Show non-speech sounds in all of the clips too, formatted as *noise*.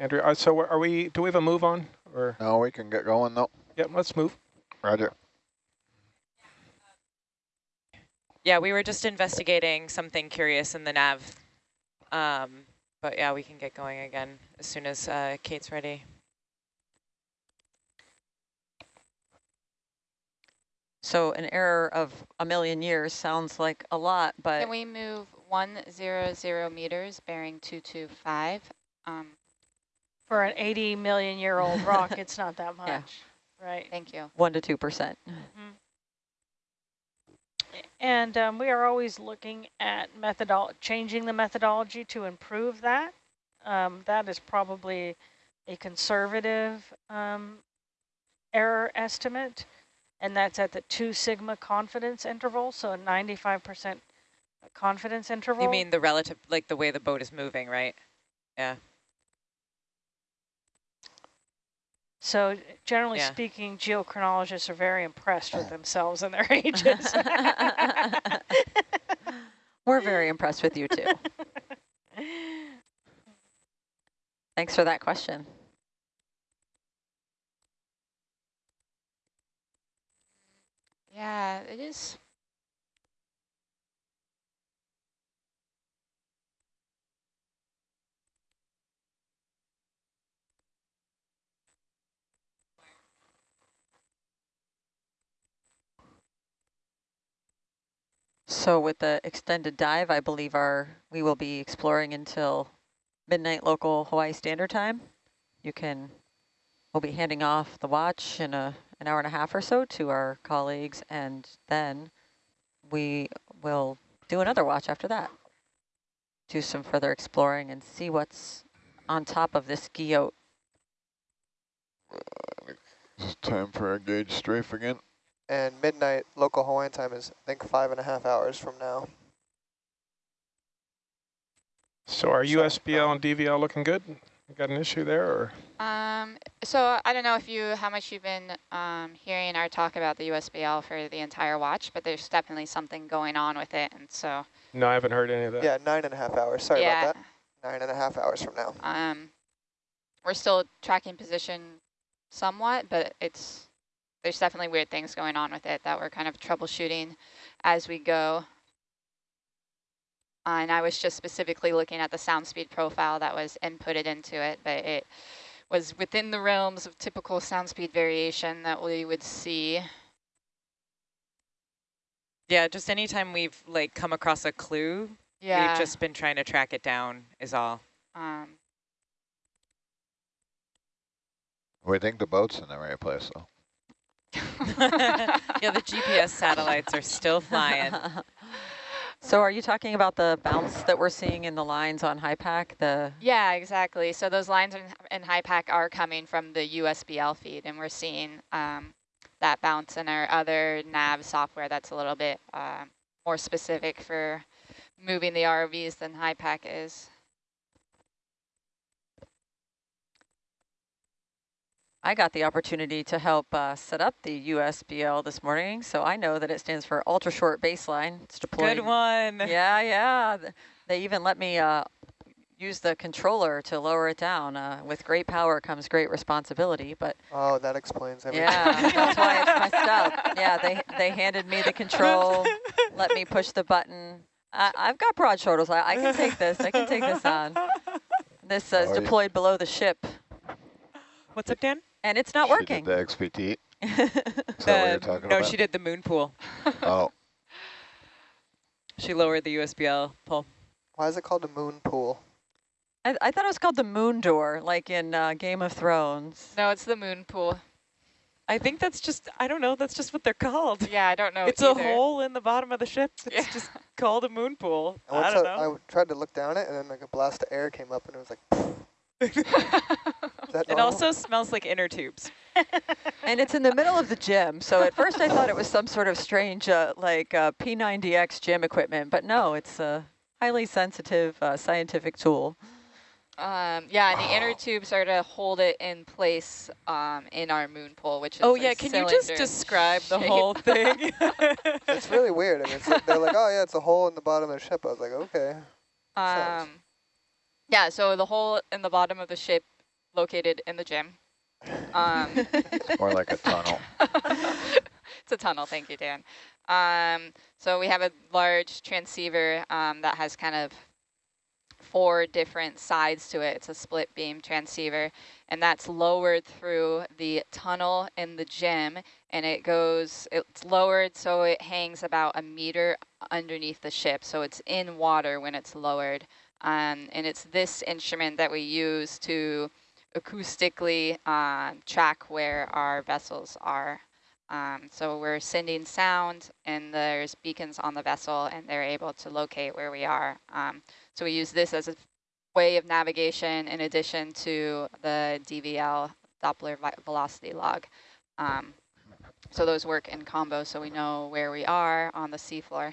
Andrew. Uh, so are we, do we have a move on or? No, we can get going though. Yep, let's move. Roger. Yeah, we were just investigating something curious in the nav. Um, but yeah, we can get going again as soon as uh, Kate's ready. So an error of a million years sounds like a lot, but Can we move 100 meters bearing 225? Um, For an 80 million year old rock, it's not that *laughs* much, Yeah. right? thank you. one to two percent. And um, we are always looking at methodol changing the methodology to improve that. Um, that is probably a conservative um, error estimate, and that's at the two sigma confidence interval, so a 95% confidence interval. You mean the relative, like the way the boat is moving, right? Yeah. So generally Yeah. speaking, geochronologists are very impressed with themselves and their *laughs* ages. *laughs* We're very impressed with you too. *laughs* Thanks for that question. Yeah, it is. So with the extended dive, I believe our we will be exploring until midnight local Hawaii Standard Time. You can, we'll be handing off the watch in a an hour and a half or so to our colleagues, and then we will do another watch after that. Do some further exploring and see what's on top of this guyot. It's time for our gauge strafe again. And midnight local Hawaiian time is, I think, five and a half hours from now. So are USBL and DVL looking good? You got an issue there or? Um, so I don't know if you, how much you've been um, hearing our talk about the USBL for the entire watch, but there's definitely something going on with it. And so, No, I haven't heard any of that. Yeah, nine and a half hours. Sorry yeah, about that. Nine and a half hours from now. um, we're still tracking position somewhat, but it's, there's definitely weird things going on with it that we're kind of troubleshooting as we go. Uh, and I was just specifically looking at the sound speed profile that was inputted into it, but it was within the realms of typical sound speed variation that we would see. Yeah, just anytime we've like come across a clue, Yeah. we've just been trying to track it down is all. um, We think the boat's in the right place though. Yeah, the GPS satellites are still flying. *laughs* so are you talking about the bounce that we're seeing in the lines on HYPACK? The yeah, exactly. So those lines in, in HYPACK are coming from the USBL feed, and we're seeing um, that bounce in our other nav software that's a little bit uh, more specific for moving the ROVs than HYPACK is. I got the opportunity to help uh, set up the USBL this morning, so I know that it stands for ultra short baseline. It's deployed. Good one. Yeah, yeah. They even let me uh, use the controller to lower it down. Uh, with great power comes great responsibility, but Oh, that explains everything. yeah, that's why it's messed *laughs* up. Yeah, they they handed me the control, let me push the button. I, I've got broad shoulders. I, I can take this. I can take this on. This uh, is deployed below the ship, What's up, Dan? And it's not She working. did the XPT. *laughs* Is that what you're talking no, about? she did the moon pool. Oh, *laughs* She lowered the USBL pull. Why is it called a moon pool? I, I thought it was called the moon door, like in uh, Game of Thrones. No, it's the moon pool. I think that's just, I don't know, that's just what they're called. Yeah, I don't know it's either. a hole in the bottom of the ship. It's Yeah. just called a moon pool. And I don't I, know. I tried to look down it, and then like a blast of air came up, and it was like, is *laughs* that *laughs* it normal? also smells like inner tubes. *laughs* And it's in the middle of the gym, so at first I thought it was some sort of strange, uh, like uh, P90X gym equipment, but no, it's a highly sensitive uh, scientific tool. Um, yeah, and the inner tubes are to hold it in place um, in our moon pool, which is Oh yeah, can you just cylinder describe the whole *laughs* thing? It's really weird. I mean, it's like, they're like, oh yeah, it's a hole in the bottom of the ship. I was like, okay. Um, yeah, so the hole in the bottom of the ship located in the gym. Um, More like a tunnel. *laughs* it's a tunnel, thank you, Dan. Um, so we have a large transceiver um, that has kind of four different sides to it. It's a split beam transceiver, and that's lowered through the tunnel in the gym, and it goes, it's lowered so it hangs about a meter underneath the ship, so it's in water when it's lowered. Um, and it's this instrument that we use to acoustically uh, track where our vessels are. Um, so we're sending sound and there's beacons on the vessel and they're able to locate where we are. Um, so we use this as a way of navigation in addition to the DVL, Doppler velocity log. Um, so those work in combo so we know where we are on the seafloor.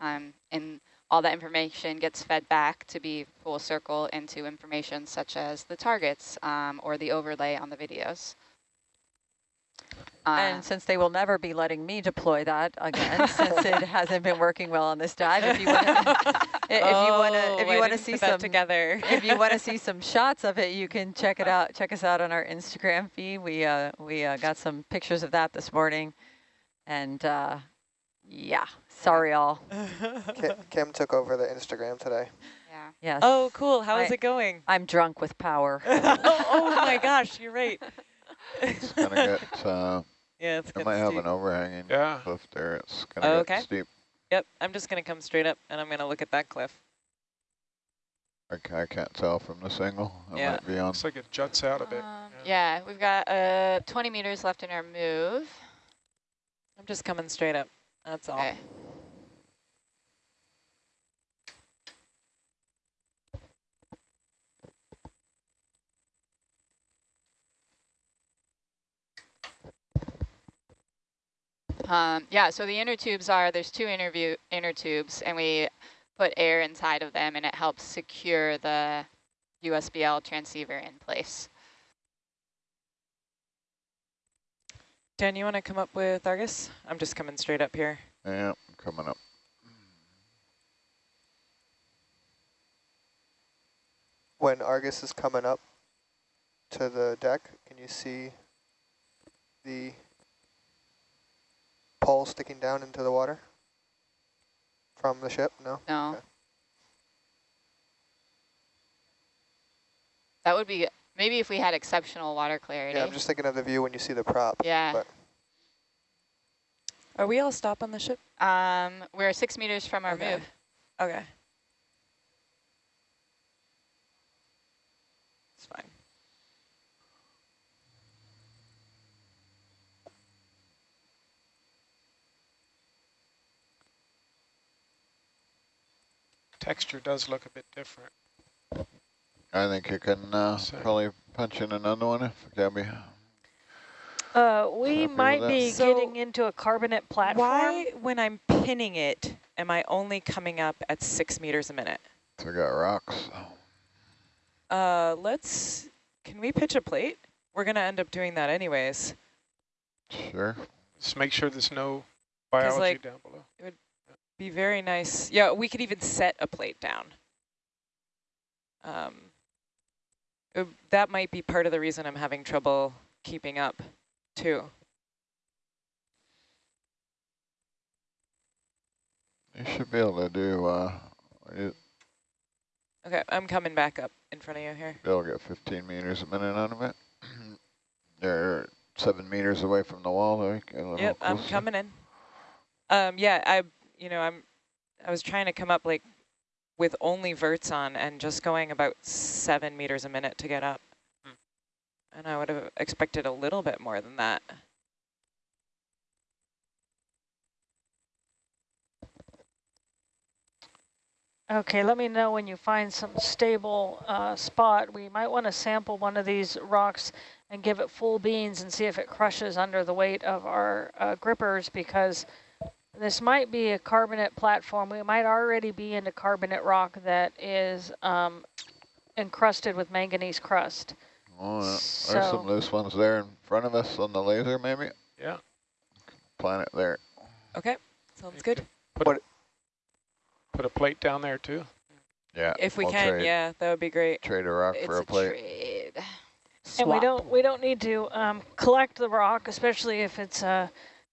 Um, and all that information gets fed back to be full circle into information such as the targets um, or the overlay on the videos. Uh, and since they will never be letting me deploy that again, *laughs* since it hasn't been working well on this dive, if you want to, *laughs* if you want to, if Oh, you want to see some together, if you want to see *laughs* some shots of it, you can check it out. Check us out on our Instagram feed. We uh, we uh, got some pictures of that this morning, and uh, yeah, sorry all. Kim, Kim took over the Instagram today. yeah. Yes. oh, cool. How is I- it going? I'm drunk with power. *laughs* oh, oh my gosh, you're right. It's gonna get, *laughs* uh, yeah, it's it good might have an overhanging Yeah. cliff there. It's gonna Oh, get okay. steep. Yep, I'm just gonna come straight up and I'm gonna look at that cliff. I, I can't tell from the angle. I Yeah. might be on. Looks like it juts out a bit. Um, yeah, we've got uh, 20 meters left in our move. I'm just coming straight up. That's all. Okay. Um, yeah, so the inner tubes are, there's two interview inner tubes, and we put air inside of them, and it helps secure the USBL transceiver in place. Dan, you want to come up with Argus? I'm just coming straight up here. Yeah, I'm coming up. When Argus is coming up to the deck, can you see the pole sticking down into the water from the ship? No? No. Okay. That would be, maybe if we had exceptional water clarity. Yeah, I'm just thinking of the view when you see the prop. Yeah. But Are we all stop on the ship? Um, we're six meters from our Okay. move. Okay. It's fine. Texture does look a bit different. I think you can uh, So- probably punch in another one if Gabby. Uh, we might be So- getting into a carbonate platform. Why, when I'm pinning it, am I only coming up at six meters a minute? So we got rocks. Uh, let's, can we pitch a plate? We're going to end up doing that anyways. Sure. Just make sure there's no biology like, down below. Be very nice. Yeah, we could even set a plate down. Um, that might be part of the reason I'm having trouble keeping up, too. You should be able to do, uh, Okay, I'm coming back up in front of you here. to get 15 meters a minute out of it. *clears throat* They're seven meters away from the wall. A Yep, I'm coming in. Um, yeah, I, you know, I'm, I was trying to come up like with only verts on and just going about seven meters a minute to get up. Hmm. And I would have expected a little bit more than that. Okay, let me know when you find some stable uh, spot. We might want to sample one of these rocks and give it full beans and see if it crushes under the weight of our uh, grippers because this might be a carbonate platform. We might already be in into carbonate rock that is um, encrusted with manganese crust. Oh, yeah. There's some loose ones there in front of us on the laser, maybe. Yeah. Planet there. Okay, sounds good. you. Put, What- put a plate down there too. Yeah. If we we'll can, trade, yeah, that would be great. Trade a rock It's for a a plate. trade. And we don't we don't need to um, collect the rock, especially if it's a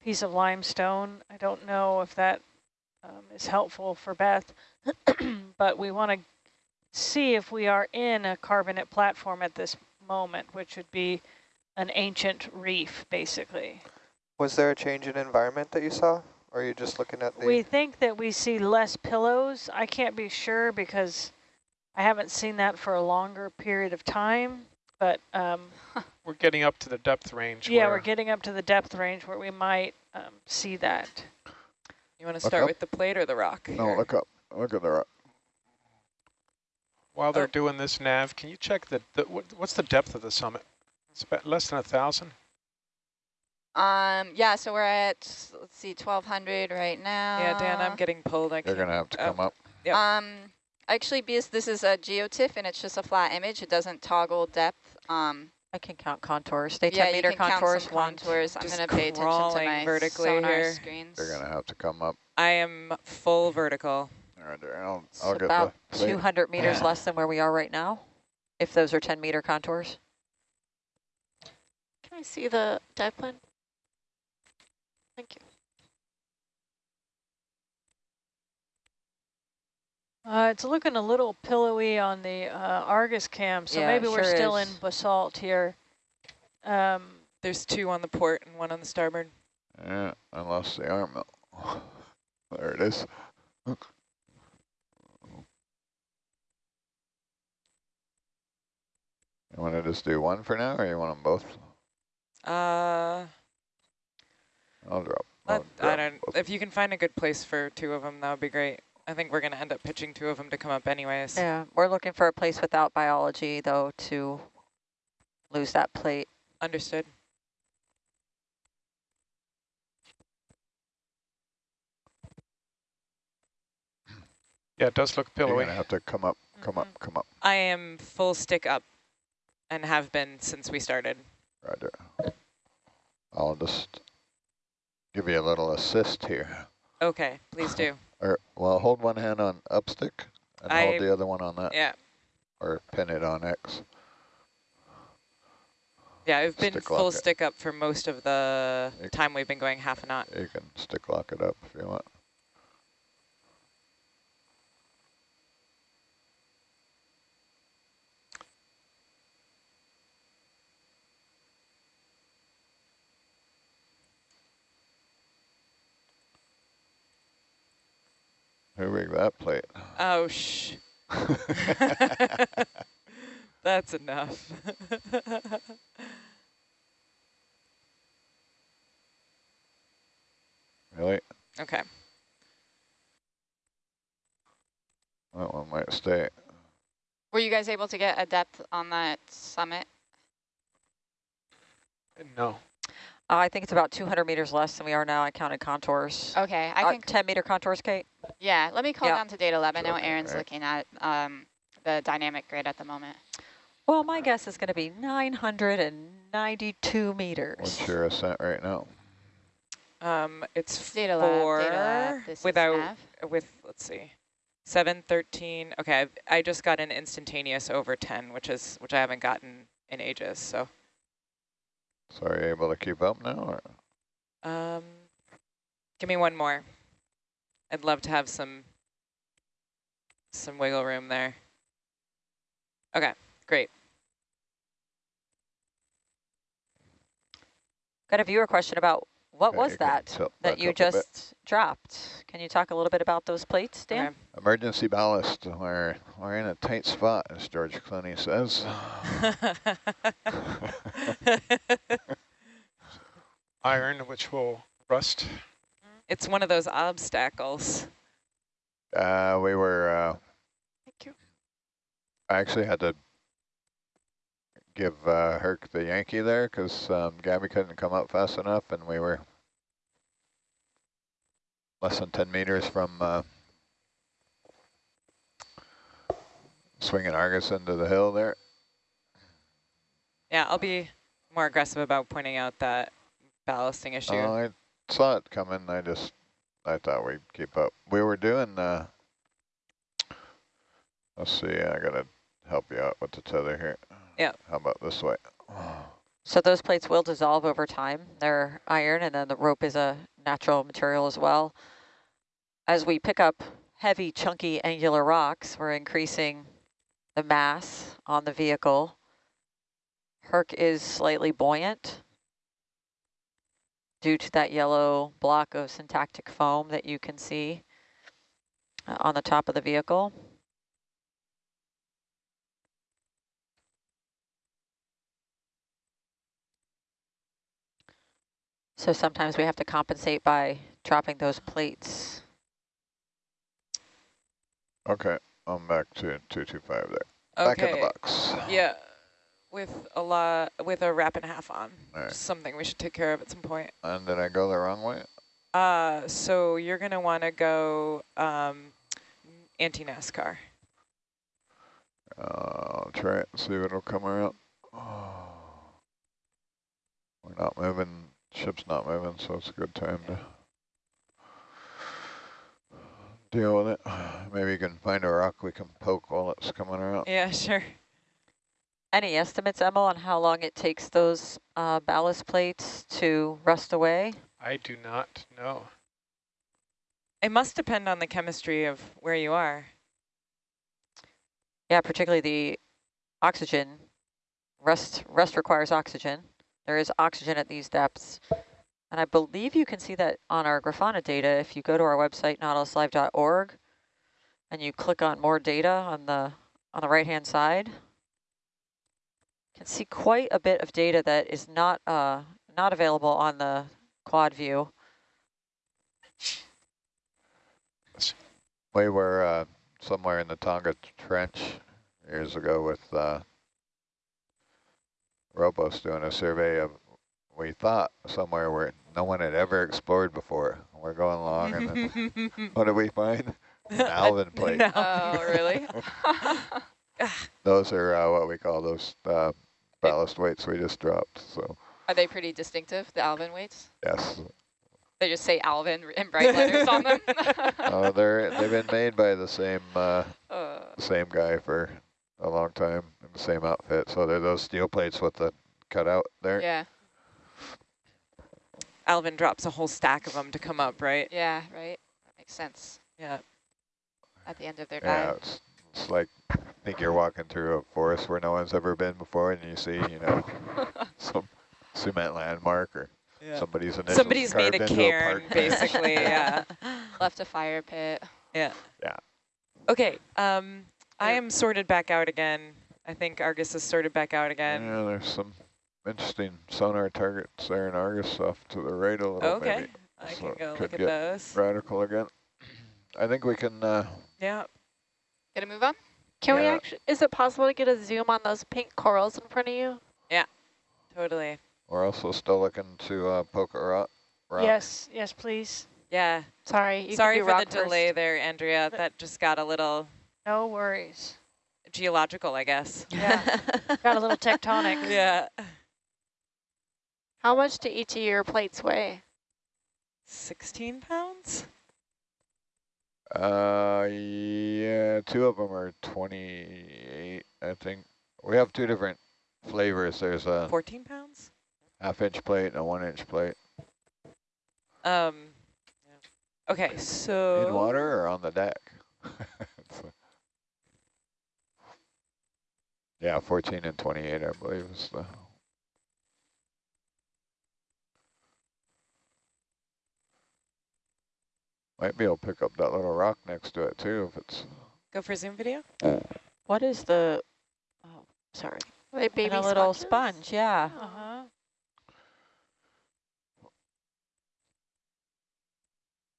piece of limestone. I don't know if that um, is helpful for Beth, *clears throat* but we want to see if we are in a carbonate platform at this moment, which would be an ancient reef, basically. Was there a change in environment that you saw? Or are you just looking at the... We think that we see less pillows. I can't be sure because I haven't seen that for a longer period of time. But um, We're getting up to the depth range. yeah, where we're getting up to the depth range where we might um, see that. You want to start up. with the plate or the rock? No, here? look up. Look at the rock. While they're Oh. doing this nav, can you check the, the what, what's the depth of the summit? It's about less than a thousand. Um, yeah, so we're at, let's see, 1200 right now. Yeah, Dan, I'm getting pulled. I You're can't. going to have to oh. come up. Yep. Um, actually, because this is a geotiff and it's just a flat image, it doesn't toggle depth. Um, I can count contours. Stay yeah, 10 you meter can count contours. some contours. I'm going to pay attention to crawling my vertically sonar here. screens. You're going to have to come up. I am full vertical. All right. I'll, It's I'll get about the 200 meters Yeah. less than where we are right now, if those are 10 meter contours. Can I see the dive plan? Thank you. Uh, it's looking a little pillowy on the uh, Argus cam, so Yeah, maybe it we're still is. in basalt here. Um, There's two on the port and one on the starboard. Yeah, I lost the arm. *laughs* There it is. You want to just do one for now, or you want them both? Uh, I'll drop. I, I'll I don't. both. If you can find a good place for two of them, that would be great. I think we're gonna end up pitching two of them to come up anyways. Yeah, we're looking for a place without biology, though, to lose that plate. Understood. Yeah, it does look You're pillowy. gonna have to come up, come Mm-hmm. up, come up. I am full stick up, and have been since we started. Roger. I'll just give you a little assist here. Okay, please do. Or well, hold one hand on up stick and I- hold the other one on that, Yeah, or pin it on X. yeah. I've been Stick full lock it. stick up for most of the You- time we've been going half a knot. You can stick lock it up if you want. Who rigged that plate? Oh shh. *laughs* *laughs* That's enough. *laughs* really? okay. That one might stay. Were you guys able to get a depth on that summit? No. Uh, I think it's about 200 meters less than we are now. I counted contours. Okay, I Uh, can, 10 meter contours, Kate? Yeah, let me call Yeah. down to data lab. I know Aaron's right. looking at um, the dynamic grid at the moment. Well, my guess is going to be 992 meters. What's your ascent right now? Um, it's Data lab, four data lab. This without is with let's see, seven thirteen. Okay, I've, I just got an instantaneous over ten, which is which I haven't gotten in ages. So, So are you able to keep up now? Or? um, give me one more. I'd love to have some some wiggle room there. Okay, great. Got a viewer question about what Okay, was you that tilt that you up a bit. just dropped? Can you talk a little bit about those plates, Dan? Okay. Emergency ballast. We're, we're in a tight spot, as George Clooney says. *laughs* *laughs* Iron, which will rust. It's one of those obstacles. Uh, we were, uh, Thank you. I actually had to give uh, Herc the Yankee there because um, Gabby couldn't come up fast enough and we were less than 10 meters from uh, swinging Argus into the hill there. Yeah, I'll be more aggressive about pointing out that ballasting issue. I saw it coming. I just, I thought we'd keep up. We were doing, uh, let's see, I gotta help you out with the tether here. Yeah. How about this way? So those plates will dissolve over time. They're iron, and then the rope is a natural material as well. As we pick up heavy, chunky, angular rocks, we're increasing the mass on the vehicle. Herc is slightly buoyant due to that yellow block of syntactic foam that you can see uh, on the top of the vehicle. So sometimes we have to compensate by dropping those plates. Okay, I'm back to 225 there. Back in the Okay. box. Yeah, with a lot, with a wrap and a half on. Right. Something we should take care of at some point. And did I go the wrong way? Uh, so you're gonna want to go um, anti-NASCAR. Uh, I'll try it and see if it'll come around. *sighs* We're not moving, ship's not moving, so it's a good time to deal with it. *sighs* Maybe you can find a rock we can poke while it's coming around. Yeah, sure. Any estimates, Emma, on how long it takes those uh, ballast plates to rust away? I do not know. It must depend on the chemistry of where you are. Yeah, particularly the oxygen. Rust, rust requires oxygen. There is oxygen at these depths. And I believe you can see that on our Grafana data if you go to our website, nautiluslive.org, and you click on more data on the on the right-hand side. You can see quite a bit of data that is not uh, not available on the quad view. We were uh, somewhere in the Tonga Trench years ago with uh, ROPOS doing a survey of, we thought, somewhere where no one had ever explored before. We're going along, and then *laughs* what did we find? An *laughs* Alvin plate. No. Oh, really? *laughs* Those are uh, what we call those uh, ballast weights we just dropped. So Are they pretty distinctive, the Alvin weights? yes, They just say Alvin in bright letters on them. uh, *laughs* they're they've been made by the same uh, Uh, same guy for a long time in the same outfit. So they're those steel plates with the cutout there. yeah, Alvin drops a whole stack of them to come up, right? yeah, right. That makes sense Yeah. at the end of their Yeah, dive. it's, it's like I think you're walking through a forest where no one's ever been before, and you see, you know, *laughs* some cement landmark or somebody's initials Somebody's made a cairn, park basically. *laughs* yeah. *laughs* Left a fire pit. Yeah. Yeah. Okay. Um, I am sorted back out again. I think Argus is sorted back out again. Yeah, there's some interesting sonar targets there in Argus off to the right a little, bit. okay. maybe. I So can go could look at get those. Radical again. I think we can, uh, Yeah. Gonna move on? Can we actually, is it possible to get a zoom on those pink corals in front of you? Yeah, totally. we're also still looking to uh, poke a rock. rock. Yes, yes, please. Yeah. Sorry. You Sorry for the first. delay there, Andrea. That just got a little No worries. geological, I guess. Yeah, *laughs* got a little tectonic. *laughs* Yeah. How much do each of your plates weigh? 16 pounds? Uh, yeah, two of them are 28, I think. We have two different flavors. There's a 14 pounds? half inch plate and a one inch plate. Um. Okay, so In water or on the deck? *laughs* Yeah, 14 and 28, I believe is the. Might be able to pick up that little rock next to it too if it's. go for zoom video. what is the, oh, sorry, Are they baby and a little sponge, yeah. Uh-huh.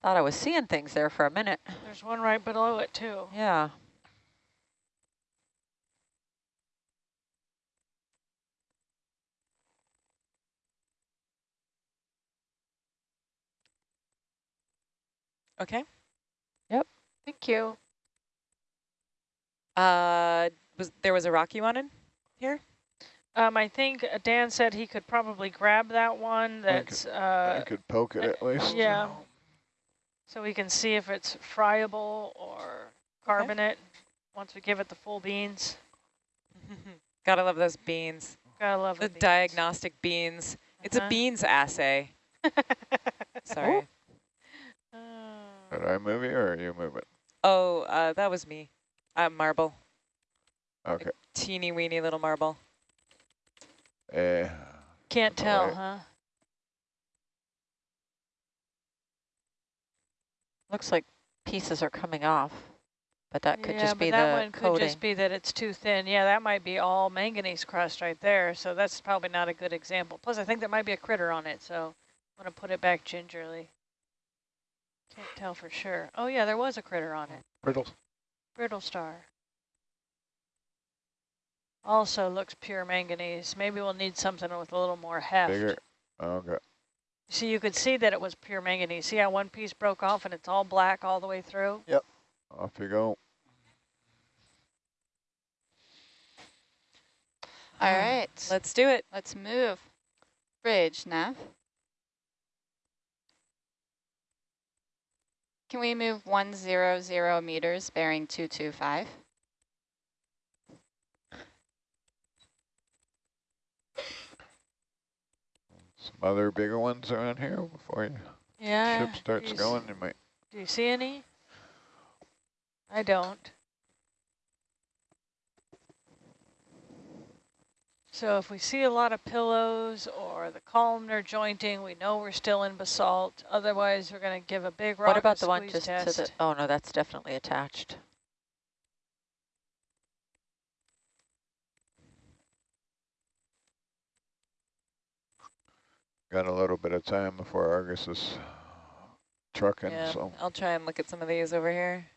Thought I was seeing things there for a minute. There's one right below it too. Yeah. Okay. Yep. Thank you. Uh, was there was a rock you wanted here? Um, I think uh, Dan said he could probably grab that one. I could- That's I uh, could poke it at least. yeah. So we can see if it's friable or carbonate once we give it the full beans. *laughs* Gotta love those beans. Gotta love The beans. diagnostic beans. It's Uh-huh. a beans assay. *laughs* Sorry. Oh. Did I move you or are you moving? It? Oh, uh, that was me. Uh, marble. Okay. Teeny weeny little marble. Eh, Can't tell, Alright. huh? Looks like pieces are coming off, but that could yeah, just but be that the one could just be that it's too thin. Yeah, that might be all manganese crust right there. So that's probably not a good example. Plus, I think there might be a critter on it. So I'm going to put it back gingerly. Can't tell for sure. Oh, yeah, there was a critter on it. Brittle. Brittle star. Also looks pure manganese. Maybe we'll need something with a little more heft. bigger. Okay. See, you could see that it was pure manganese. See how one piece broke off and it's all black all the way through? Yep. Off you go. All right, Let's do it. let's move. Bridge, Nav. Can we move 100 meters bearing 225? Some other bigger ones around here before you Yeah. ship starts you going. You might. Do you see any? I don't. So if we see a lot of pillows or the columnar jointing, we know we're still in basalt. Otherwise, we're going to give a big rock What about a the one just test. to the, oh no, that's definitely attached. Got a little bit of time before Argus is trucking, Yeah, so I'll try and look at some of these over here.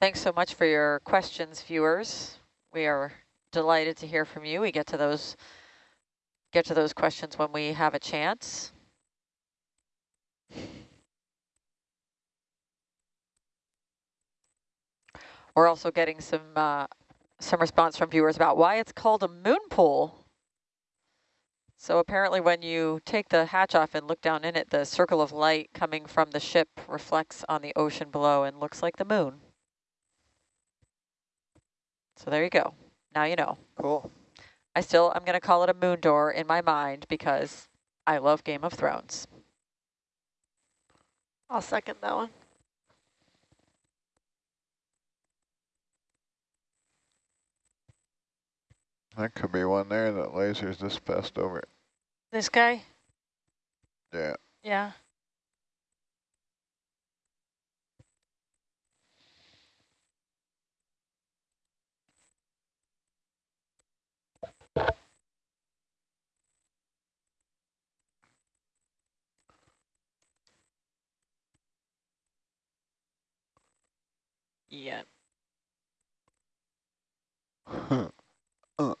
Thanks so much for your questions, viewers. We are delighted to hear from you. We get to those get to those questions when we have a chance. We're also getting some uh, some response from viewers about why it's called a moon pool. So apparently when you take the hatch off and look down in it, the circle of light coming from the ship reflects on the ocean below and looks like the moon. So there you go. Now you know. Cool. I still, I'm going to call it a moon door in my mind because I love Game of Thrones. I'll second that one. that could be one there that laser's just passed over. This guy? Yeah. Yeah. Yeah. uh, uh.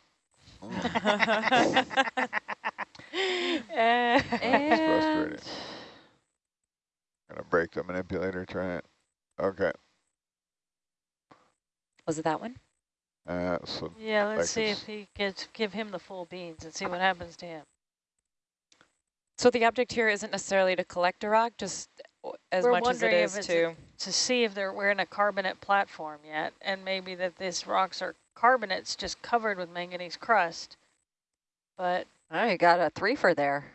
Frustrating. Gonna break the manipulator, try it. Okay. Was it that one? Uh, so yeah, let's see if he gets, give him the full beans and see what happens to him. So the object here isn't necessarily to collect a rock, just as We're much as it wondering if is it's to. to see if they're we're in a carbonate platform yet, and maybe that these rocks are carbonates just covered with manganese crust. But Oh, you got a three for there.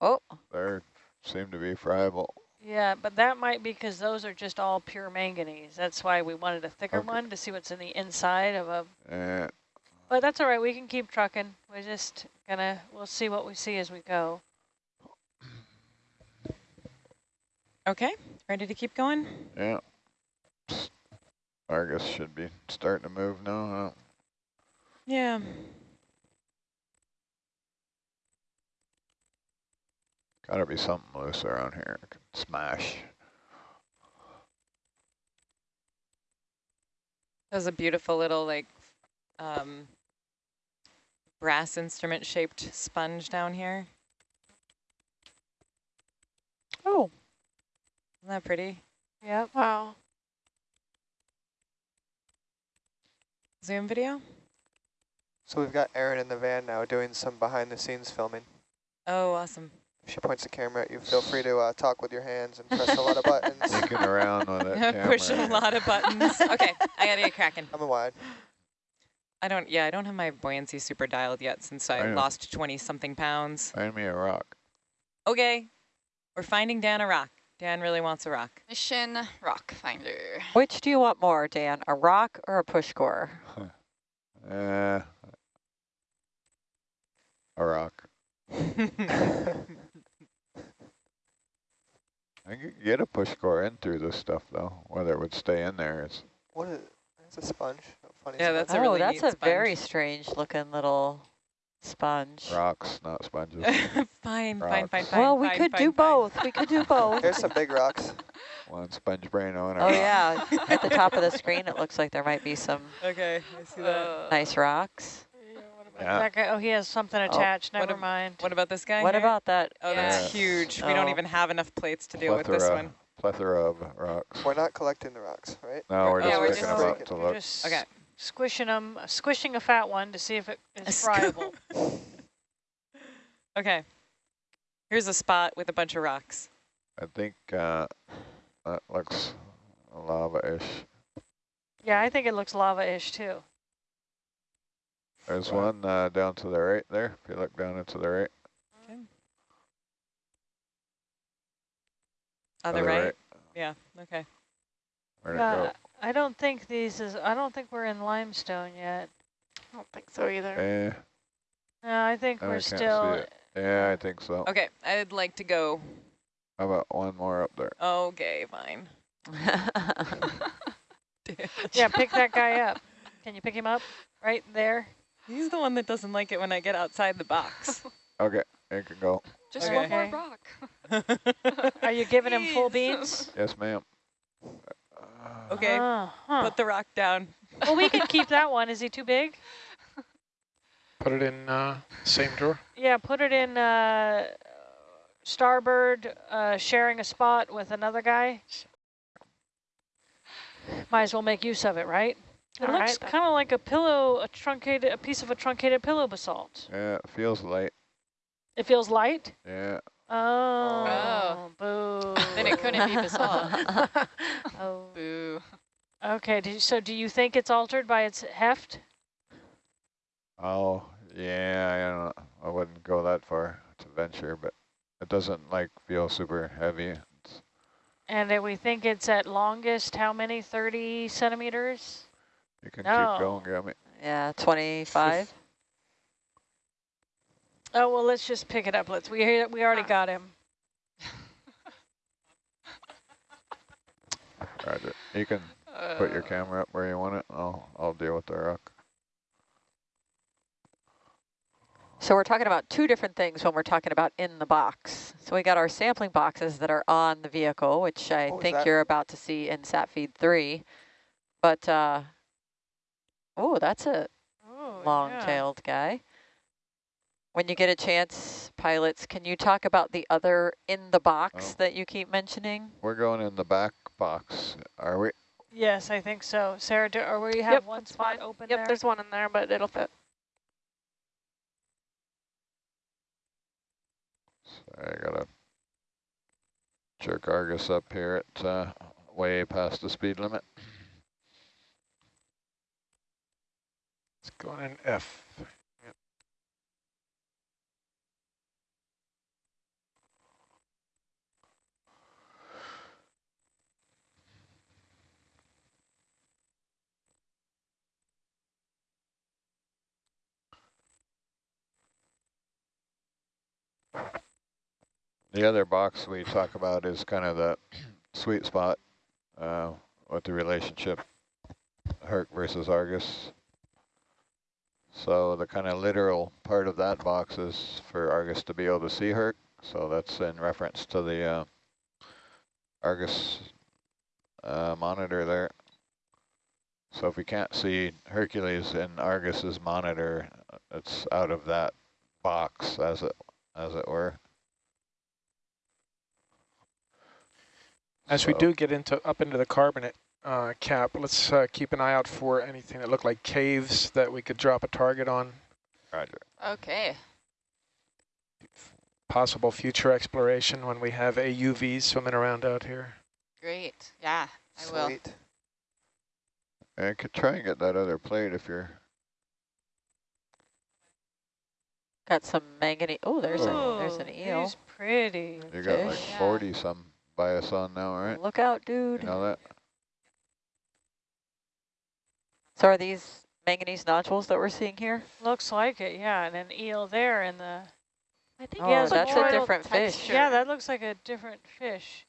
Oh, there seem to be friable. Yeah, but that might be because those are just all pure manganese. That's why we wanted a thicker Okay. one to see what's in the inside of a. Uh, But that's all right. We can keep trucking. We're just gonna. We'll see what we see as we go. Okay, ready to keep going? yeah. Argus should be starting to move now. Huh? Yeah. Gotta be something loose around here. I can smash. There's a beautiful little like um, brass instrument shaped sponge down here. oh, Isn't that pretty? Yep. Wow. Zoom video? So we've got Aaron in the van now doing some behind the scenes filming. Oh, awesome. If she points the camera at you, feel free to uh, talk with your hands and press a lot of *laughs* buttons. Sneaking around with *laughs* that camera. Push a lot of buttons. *laughs* okay, I gotta get cracking. I'm wide. I don't, yeah, I don't have my buoyancy super dialed yet since I, I lost 20 something pounds. Find me a rock. Okay, we're finding Dan a rock. Dan really wants a rock. Mission rock finder. Which do you want more, Dan, a rock or a push core? Uh, a rock. I could get a push core in through this stuff though. Whether it would stay in there is What is, it's a sponge. a Funny Yeah, sponge. that's a oh, really that's neat a very strange looking little sponge. rocks, not sponges. *laughs* fine, fine, Rocks. fine, fine. well, we fine, could fine, do fine. both. We could do both. There's some big rocks. *laughs* One sponge brain on a Oh rock. yeah, at the top of the screen, it looks like there might be some *laughs* Okay, I see that. nice rocks. Yeah. That guy, oh, he has something attached. what Never ab- mind. What about this guy What here? about that? Oh, that's Yeah. huge. We don't Oh. even have enough plates to deal with this one. plethora of rocks. We're not collecting the rocks, right? No, we're Yeah, just we're picking just- them up to look. just Okay. squishing them, squishing a fat one to see if it A is scoop. friable. *laughs* Okay. Here's a spot with a bunch of rocks. I think uh, that looks lava-ish. yeah, I think it looks lava-ish too. There's Right. one uh, down to the right there. If you look down into the right. On the Other right? Yeah, okay. Where'd it Uh, go? I don't think these is. I don't think we're in limestone yet. I don't think so either. Eh, No, I think I we're can't see still. it. yeah, I think so. Okay, I'd like to go. How about one more up there? Okay, fine. *laughs* *laughs* Yeah, pick that guy up. Can you pick him up right there? He's the one that doesn't like it when I get outside the box. *laughs* Okay, it can go. Just Okay. one more rock. *laughs* Are you giving him full beans? Yes, ma'am. okay, Oh, huh. put the rock down. Well, we can keep that *laughs* one. Is he too big? Put it in uh, same drawer. Yeah, put it in uh, starboard, uh, sharing a spot with another guy. Might as well make use of it, right? It All looks right, kind of like a pillow, a truncated, a piece of a truncated pillow basalt. Yeah, it feels light. It feels light. Yeah, Oh, oh. boo. *laughs* Then it couldn't be basalt. *laughs* *laughs* oh. Boo. Okay, do you, so do you think it's altered by its heft? oh, yeah, I don't know. I wouldn't go that far to venture, but it doesn't like feel super heavy. It's, And that we think it's at longest, how many, 30 centimeters? You can No. keep going, Gummy. yeah, 25. Oh, well, let's just pick it up. Let's, we, we already got him. *laughs* Roger. You can put your Uh, camera up where you want it. I'll, I'll deal with the rock. So we're talking about two different things when we're talking about in the box. So we got our sampling boxes that are on the vehicle, which I What think you're about to see in SAT-feed 3. But, uh, oh, that's a Oh, long-tailed guy. When you get a chance, pilots, can you talk about the other in the box Oh. that you keep mentioning? We're going in the back box, are we? Yes, I think so. Sarah, do, or we have Yep, one spot fine. open Yep, there? there's one in there, but it'll fit. Sorry, I gotta jerk Argus up here at uh, way past the speed limit. Going in F. The other box we talk about is kind of the sweet spot uh, with the relationship Herc versus Argus. So the kind of literal part of that box is for Argus to be able to see Herc. So that's in reference to the uh, Argus uh, monitor there. So if we can't see Hercules in Argus's monitor, it's out of that box as it as it were. As we do get into up into the carbonate uh, cap, let's uh, keep an eye out for anything that look like caves that we could drop a target on. Roger. Okay. Possible future exploration when we have AUVs swimming around out here. Great. Yeah, I will. Sweet. I could try and get that other plate if you're Got some manganese. Oh, there's Ooh, a there's an eel. He's pretty. You got like Fish. Yeah. 40 some by us on now, right? Look out, You dude. know that? So are these manganese nodules that we're seeing here? Looks like it, yeah. And an eel there in the. I think Oh, it's that's a botryoidal different fish. Yeah, that looks like a different fish.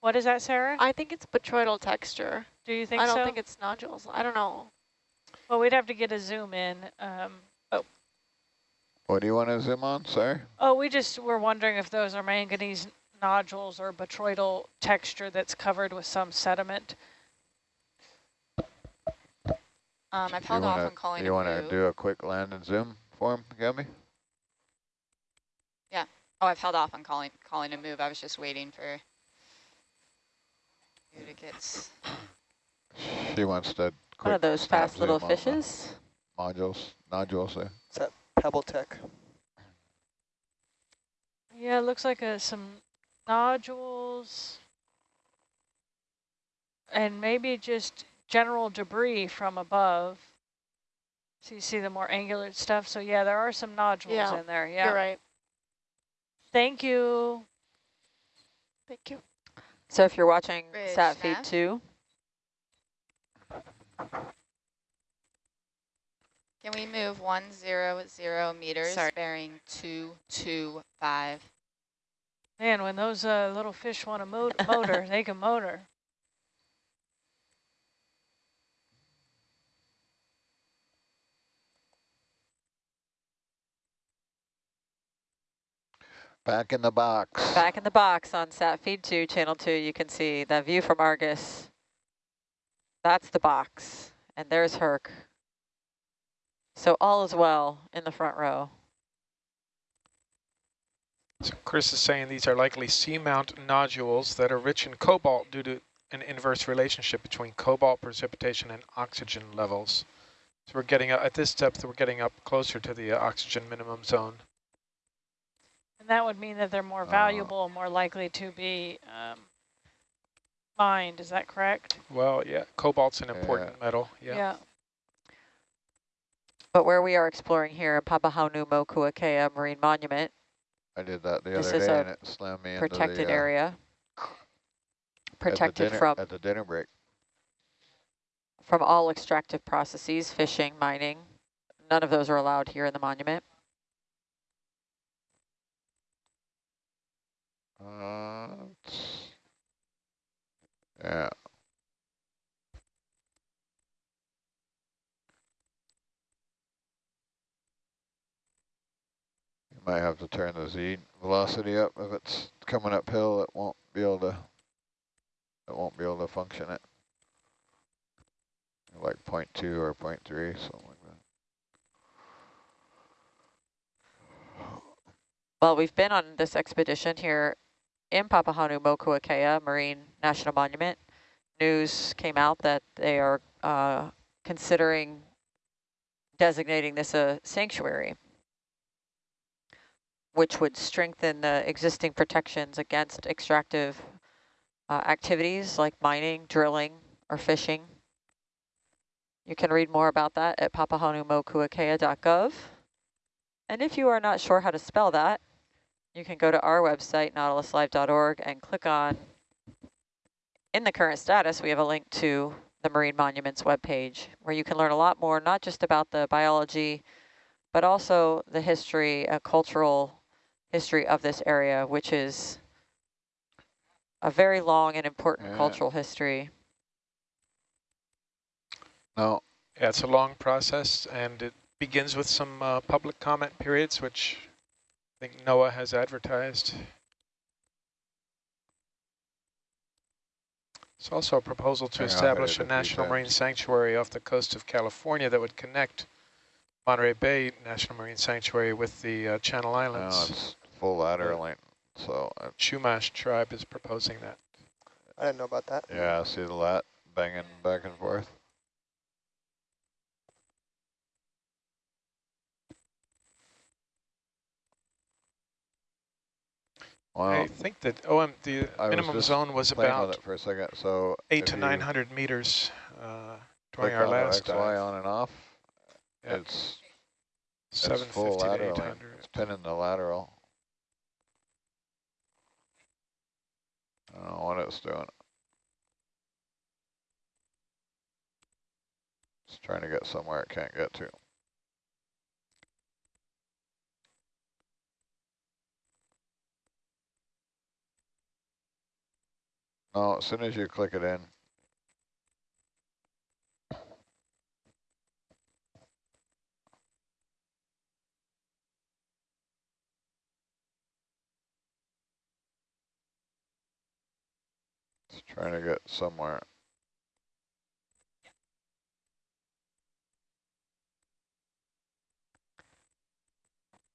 What is that, Sarah? I think it's botryoidal texture. Do you think I don't so? think it's nodules. I don't know. well, we'd have to get a zoom in. Um, What do you want to zoom on, sir? oh, we just were wondering if those are manganese nodules or botryoidal texture that's covered with some sediment. Um, I've held off wanna, on calling You a want to do a quick land and zoom for him, Gabby? Yeah. Oh, I've held off on calling calling a move. I was just waiting for you to get. She wants to quick One of those fast little zoom on the fishes. Modules, nodules there. Is that Pebble Tech? Yeah, it looks like uh some nodules and maybe just general debris from above. So you see the more angular stuff. So yeah, there are some nodules Yeah, in there. Yeah. You're right. Thank you. Thank you. So if you're watching Bridge Sat Feed nav. 2, Can we move one zero zero meters, Sorry. bearing two two five? Man, when those uh, little fish want to mo *laughs* motor, they can motor. Back in the box. back in the box on Sat Feed 2, Channel 2, you can see the view from Argus. That's the box. And there's Herc. So all is well in the front row. So Chris is saying these are likely seamount nodules that are rich in cobalt due to an inverse relationship between cobalt precipitation and oxygen levels. So we're getting, up- at this depth, we're getting up closer to the uh, oxygen minimum zone. And that would mean that they're more Uh. valuable, more likely to be um, mined. Is that correct? Well, yeah, cobalt's an important metal, yeah. yeah. But where we are exploring here in Papahanaumokuakea Marine Monument, I did that the This other is day a and it slammed me into protected the, uh, area, at protected dinner- from, At the dinner break. from all extractive processes, fishing, mining. None of those are allowed here in the monument. Uh, yeah. You might have to turn the Z velocity up if it's coming uphill. It won't be able to. It won't be able to function it. Like point two or point three, something like that. Well, we've been on this expedition here in Papahanaumokuakea Marine National Monument. News came out that they are uh, considering designating this a sanctuary, which would strengthen the existing protections against extractive uh, activities like mining, drilling, or fishing. You can read more about that at papahanaumokuakea.gov. And if you are not sure how to spell that, you can go to our website, nautiluslive.org, and click on, in the current status, we have a link to the Marine Monuments webpage, where you can learn a lot more, not just about the biology, but also the history, uh, cultural history of this area, which is a very long and important Yeah. cultural history. No, Yeah, it's a long process, and it begins with some uh, public comment periods, which I think NOAA has advertised. It's also a proposal to Hang establish a it a few national marine sanctuary off the coast of California that would connect Monterey Bay National Marine Sanctuary with the uh, Channel no, Islands. it's full ladder length. So uh, Chumash tribe is proposing that. I didn't know about that. yeah, see the lat banging back and forth. Wow. I think that OM, the I was minimum just zone was about it for a second. So eight to 900 meters uh, during our last XY dive. on and off, Yeah. it's Seven full eight It's pinning the lateral. I don't know what it's doing. It's trying to get somewhere it can't get to. No, as soon as you click it in, it's trying to get somewhere.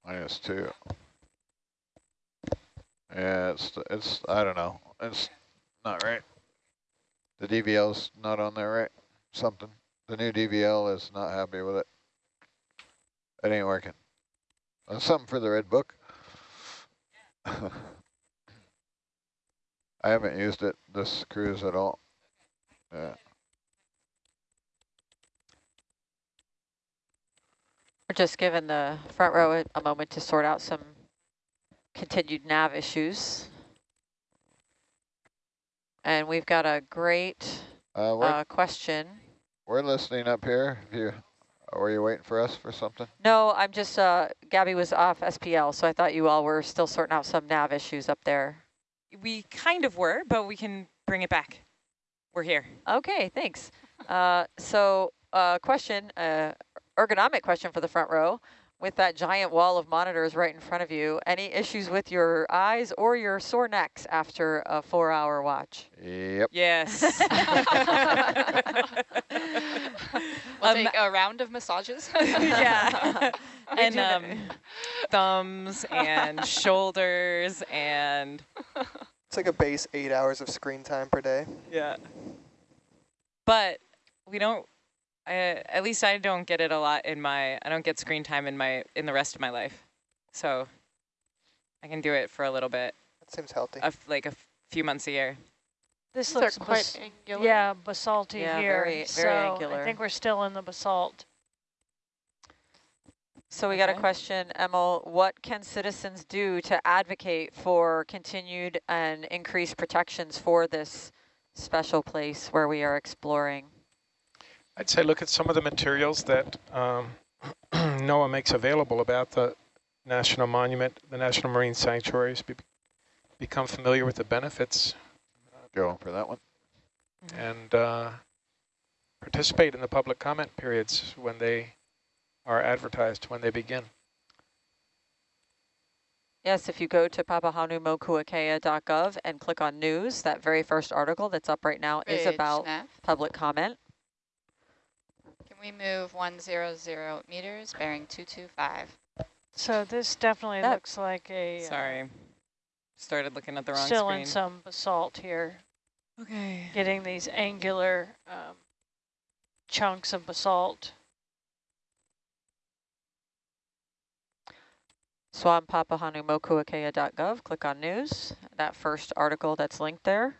Minus two. Yeah, it's, it's, I don't know, it's not right. The DVL's not on there, right? Something. The new DVL is not happy with it. It ain't working. Uh, something for the red book. *laughs* I haven't used it this cruise at all. Yeah. We're just giving the front row a, a moment to sort out some continued nav issues. And we've got a great Uh, we're, uh, question. we're listening up here. If you, were you waiting for us for something? No, I'm just, uh, Gabby was off SPL, so I thought you all were still sorting out some nav issues up there. We kind of were, but we can bring it back. We're here. Okay, thanks. Uh, so, uh, question, uh, ergonomic question for the front row. With that giant wall of monitors right in front of you, any issues with your eyes or your sore necks after a four-hour watch? Yep. Yes. *laughs* *laughs* We'll Um, take a round of massages. *laughs* yeah. And um, thumbs and shoulders and It's like a base eight hours of screen time per day. yeah. But we don't. I, at least I don't get it a lot in my. I don't get screen time in my in the rest of my life, so I can do it for a little bit, That seems healthy. of like a few months a year. This These are looks quite bas- angular. yeah, basalty Yeah, here. very- very so angular. I think we're still in the basalt. So we got a question, Emil, what can citizens do to advocate for continued and increased protections for this special place where we are exploring? I'd say look at some of the materials that um, *clears throat* NOAA makes available about the national monument, the national marine sanctuaries. Be become familiar with the benefits Going for that one. and uh, participate in the public comment periods when they are advertised, when they begin. Yes, if you go to papahanaumokuakea.gov and click on news, that very first article that's up right now is about nav. public comment. Can we move 100 meters, bearing 225? So this definitely That- looks like a uh, Sorry, started looking at the wrong still screen. in some basalt here, okay. getting these angular um, chunks of basalt. So on click on news. That first article that's linked there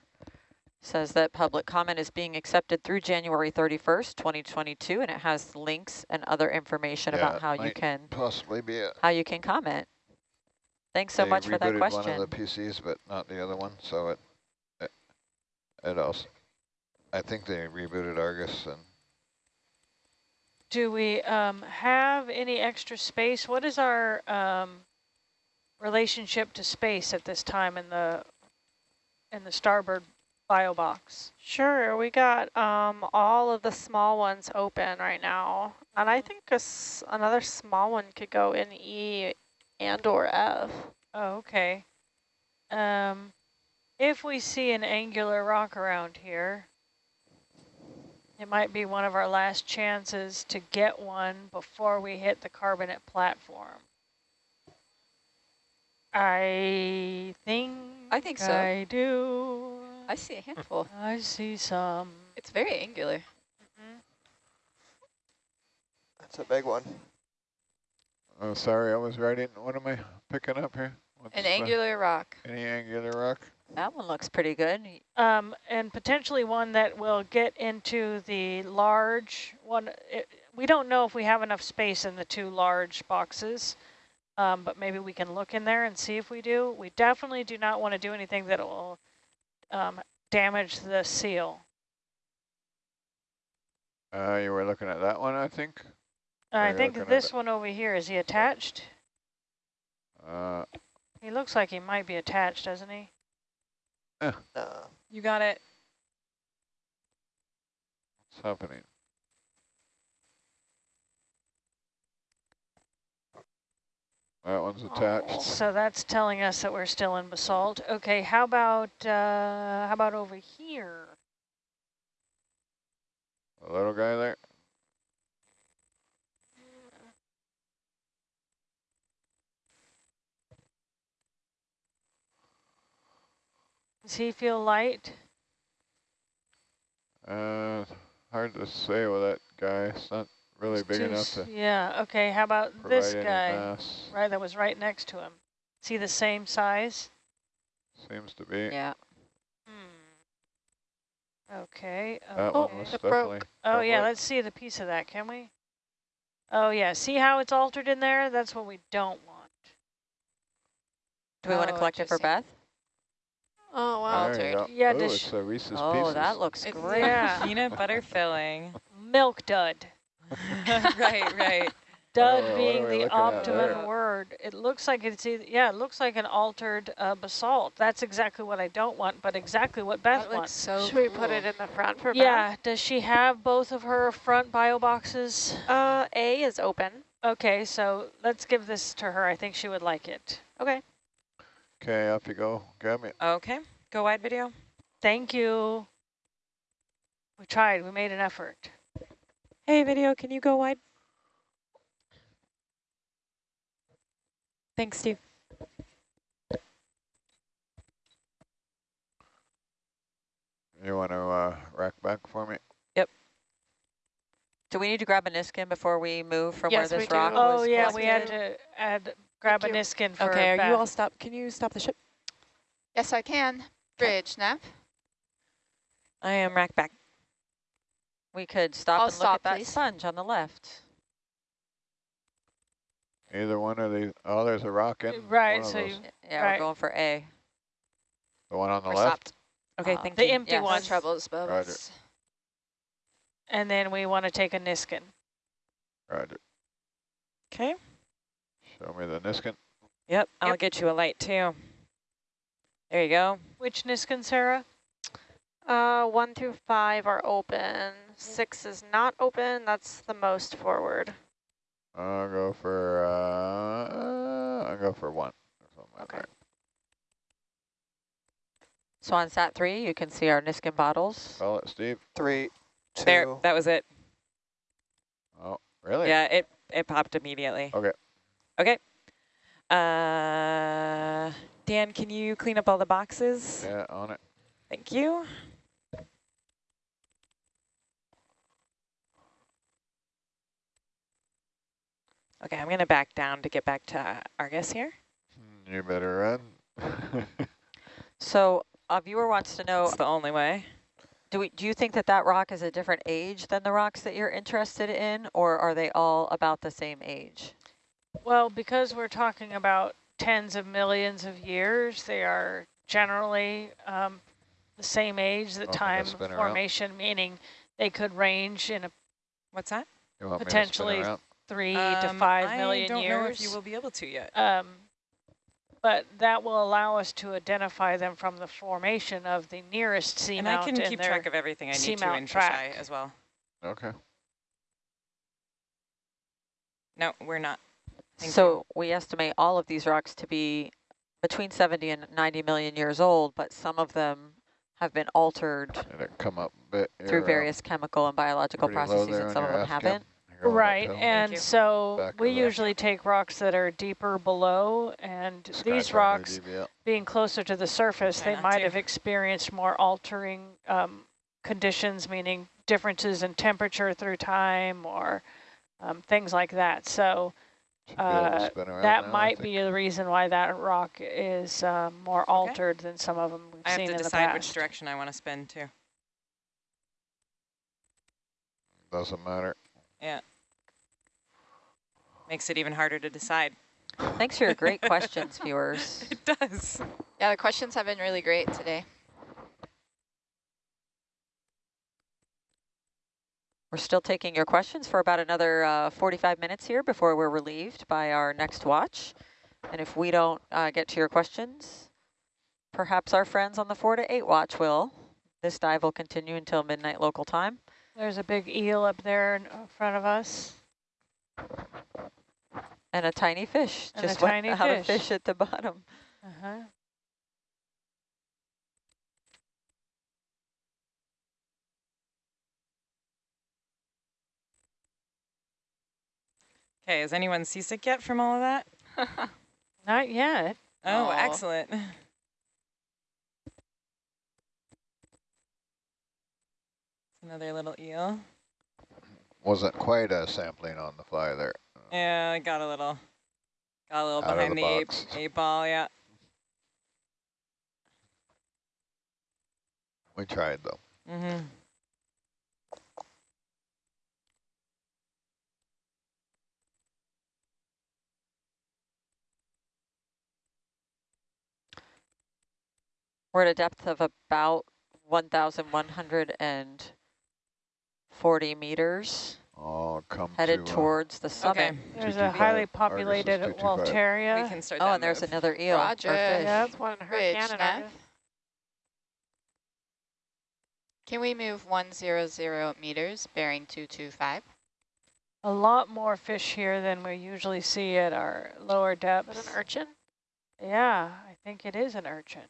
says that public comment is being accepted through January 31st, 2022, and it has links and other information Yeah, about how you can Possibly be it. how you can comment. Thanks so They much for that rebooted question. one of the PCs, but not the other one, so it, it, it also, I think they rebooted Argus and Do we um, have any extra space? What is our um, relationship to space at this time in the in the starboard bio box? Sure, we got um, all of the small ones open right now. And I think a s another small one could go in E and or F. Oh, okay. Um, if we see an angular rock around here, it might be one of our last chances to get one before we hit the carbonate platform. I think I think so. I do. I see a handful. I see some. It's very angular. That's a big one. Oh, sorry, I was writing. What am I picking up here? What's An the- angular rock. Any angular rock? That one looks pretty good. Um, and potentially one that will get into the large one. It, we don't know if we have enough space in the two large boxes, um, but maybe we can look in there and see if we do. We definitely do not want to do anything that will um, damage the seal. Uh, you were looking at that one, I think. I think this one over here, is he attached? Uh, He looks like he might be attached, doesn't he? Nah. You got it. what's happening? That one's attached. So that's telling us that we're still in basalt. Okay, how about uh, how about over here? The little guy there. Does he feel light? Uh, hard to say with that guy. It's not really It's big enough to Yeah. Okay. How about this guy? Right, that was right next to him. see the same size? Seems to be. Yeah. Hmm. Okay. That Oh, one was it broke. definitely. Oh yeah, let's see the piece of that, can we? Oh yeah, see how it's altered in there? That's what we don't want. Do we want to Oh, collect it for. Beth? Oh, wow. There you altered. go. Yeah, Ooh, it's a Reese's Oh, Pieces. that looks great. Yeah. *laughs* peanut butter filling. Milk dud. *laughs* right, right. Dud *laughs* Oh, being the optimum word. It looks like it's either, yeah, it looks like an altered uh, basalt. That's exactly what I don't want, but exactly what Beth That looks wants. so Should we put it in the front for Yeah, does she have both of her front bio boxes? Uh, A is open. Okay, so let's give this to her. I think she would like it. Okay. Okay, up you go. Grab me. Okay, go wide video. Thank you. We tried, we made an effort. Hey, video, can you go wide? Thanks, Steve. You want to uh, rack back for me? Yep. Do we need to grab a Niskin before we move from Yes, where this rock do. Oh was yeah, we had to add, grab a Thank you. Niskin for Okay, are Beth. you all stop? Can you stop the ship? Yes, I can. Bridge, Nav. I am rack back. We could stop I'll and look stop, at that sponge on the left. Either one of these. Oh, there's a rock in. Right, so you, Yeah, Right. we're going for A. The one on the We're left? stopped. Okay, Uh, thank the you. empty Yes. One. troubles, Bubbles. And then we want to take a Niskin. Roger. Okay. Show me the Niskin. Yep, I'll Yep. get you a light too. There you go. Which Niskin, Sarah? Uh, one through five are open. Six is not open. That's the most forward. I'll go for, uh, I'll go for one. Something like Okay. that. So on sat three, you can see our Niskin bottles. Call it, Steve. Three, two. There, that was it. Oh, really? Yeah, it it popped immediately. Okay. Okay. Uh, Dan, can you clean up all the boxes? Yeah, on it. Thank you. Okay, I'm gonna back down to get back to uh, Argus here. Hmm, You better run. *laughs* So a viewer wants to know, the only way. do we do you think that that rock is a different age than the rocks that you're interested in, or are they all about the same age? Well, because we're talking about tens of millions of years, they are generally um, the same age, the Oh, time of around. formation, meaning they could range in a What's that? Potentially me to spin around? three to Um, five million I don't years. know if you will be able to yet. Um, but that will allow us to identify them from the formation of the nearest seamount. and I can keep track of everything I need to seamount in fisheye track. as well. Okay. No, we're not. Thank so we estimate all of these rocks to be between 70 and 90 million years old, but some of them have been altered And it come up a bit. through various chemical and biological processes, and some of them haven't. You're Right, and so we of that. usually take rocks that are deeper below, and these Scratch on your rocks, being closer to the surface, they might to. have experienced more altering um, conditions, meaning differences in temperature through time or um, things like that. So Should be able to uh, that now, might be the reason why that rock is uh, more altered than some of them we've I have seen to in the decide which direction I want to spin to. Doesn't matter. Yeah. makes it even harder to decide. Thanks for your great *laughs* questions, viewers. It does. Yeah, the questions have been really great today. We're still taking your questions for about another uh, 45 minutes here before we're relieved by our next watch. And if we don't uh, get to your questions, perhaps our friends on the 4 to 8 watch will. This dive will continue until midnight local time. There's a big eel up there in front of us. And a tiny fish And a just went tiny out of fish. fish at the bottom. Uh-huh. Okay, is anyone seasick yet from all of that? *laughs* *laughs* Not yet. Oh, Aw. excellent. Another little eel. Wasn't quite a sampling on the fly there. Yeah, I got a little, got a little Out behind the the, eight, *laughs* eight ball, yeah. We tried though. Mm-hmm. We're at a depth of about 1,140 meters, Oh, come headed to, uh, towards the summit. Okay, There's a highly five. Argus is populated two two five. we can start Oh, that and there's move. another eel or Roger. fish. Yeah, that's one in Bridge, Hurricane. Nav. Can we move 100 meters, bearing 225? A lot more fish here than we usually see at our lower Is depths. that an urchin? Yeah, I think it is an urchin.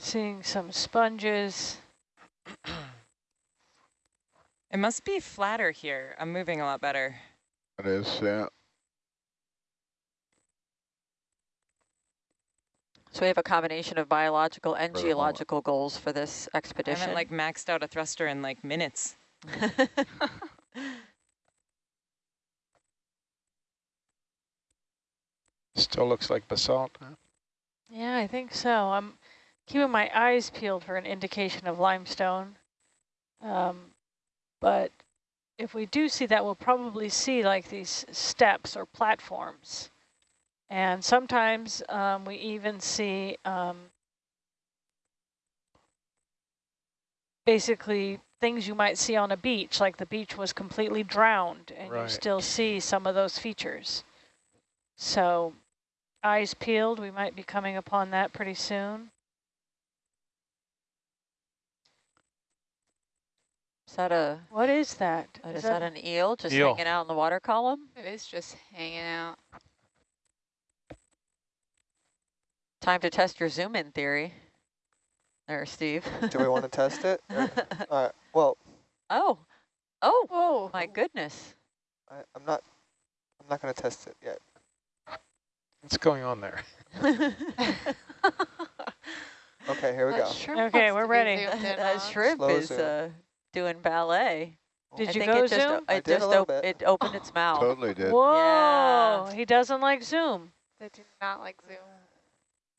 Seeing some sponges. It must be flatter here. I'm moving a lot better. It is, yeah. So we have a combination of biological and For geological goals for this expedition. I haven't like maxed out a thruster in like minutes. *laughs* Still looks like basalt. huh? Yeah, I think so. I'm keeping my eyes peeled for an indication of limestone. Um, but if we do see that, we'll probably see like these steps or platforms. And sometimes um, we even see um, basically things you might see on a beach, like the beach was completely drowned and you still see some of those features. So eyes peeled, we might be coming upon that pretty soon. Is that a What is that? uh, is that an eel just Eel. hanging out in the water column? It is just hanging out. Time to test your zoom in theory. There, Steve. Do we want to test it? *laughs* Or- All right. Well, oh, oh Whoa. my goodness. I, I'm not. I'm not going to test it yet. What's going on there? *laughs* Okay, here we That go. Okay, we're ready. zoomed *laughs* that shrimp Slow is zoom. uh, doing ballet. Did I you think go it just, zoom? I It did just little op bit. it opened its *gasps* mouth. Totally did. Whoa, Yeah. he doesn't like zoom. They do not like zoom.